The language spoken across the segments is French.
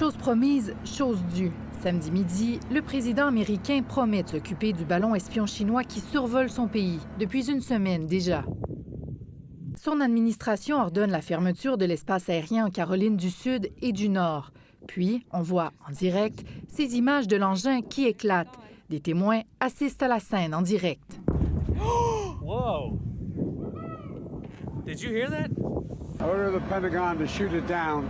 Chose promise, chose due. Samedi midi, le président américain promet de s'occuper du ballon espion chinois qui survole son pays depuis une semaine déjà. Son administration ordonne la fermeture de l'espace aérien en Caroline du Sud et du Nord. Puis, on voit en direct ces images de l'engin qui éclate. Des témoins assistent à la scène en direct. Whoa! Did you hear that? Order the Pentagon to shoot it down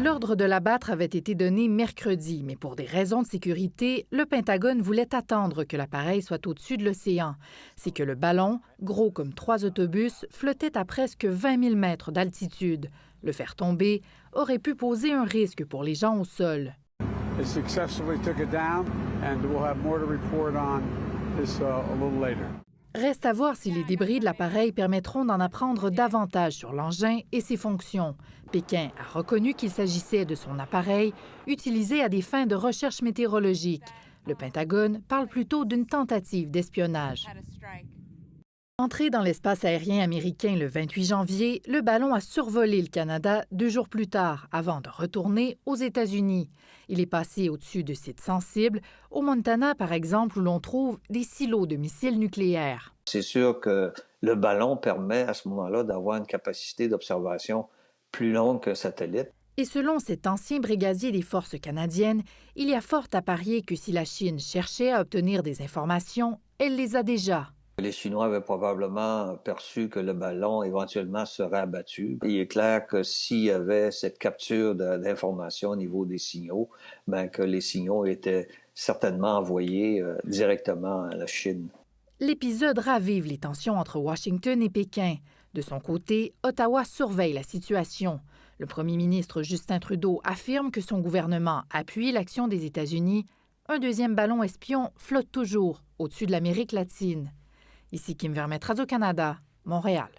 L'ordre de l'abattre avait été donné mercredi, mais pour des raisons de sécurité, le Pentagone voulait attendre que l'appareil soit au-dessus de l'océan. C'est que le ballon, gros comme trois autobus, flottait à presque 20 000 mètres d'altitude. Le faire tomber aurait pu poser un risque pour les gens au sol. Reste à voir si les débris de l'appareil permettront d'en apprendre davantage sur l'engin et ses fonctions. Pékin a reconnu qu'il s'agissait de son appareil utilisé à des fins de recherche météorologique. Le Pentagone parle plutôt d'une tentative d'espionnage. Entré dans l'espace aérien américain le 28 janvier, le ballon a survolé le Canada deux jours plus tard, avant de retourner aux États-Unis. Il est passé au-dessus de sites sensibles, au Montana par exemple, où l'on trouve des silos de missiles nucléaires. C'est sûr que le ballon permet à ce moment-là d'avoir une capacité d'observation plus longue qu'un satellite. Et selon cet ancien brigadier des forces canadiennes, il y a fort à parier que si la Chine cherchait à obtenir des informations, elle les a déjà. Les Chinois avaient probablement perçu que le ballon éventuellement serait abattu. Il est clair que s'il y avait cette capture d'informations au niveau des signaux, ben que les signaux étaient certainement envoyés euh, directement à la Chine. L'épisode ravive les tensions entre Washington et Pékin. De son côté, Ottawa surveille la situation. Le premier ministre Justin Trudeau affirme que son gouvernement appuie l'action des États-Unis. Un deuxième ballon espion flotte toujours au-dessus de l'Amérique latine. Ici Kim Vermette, Radio-Canada, Montréal.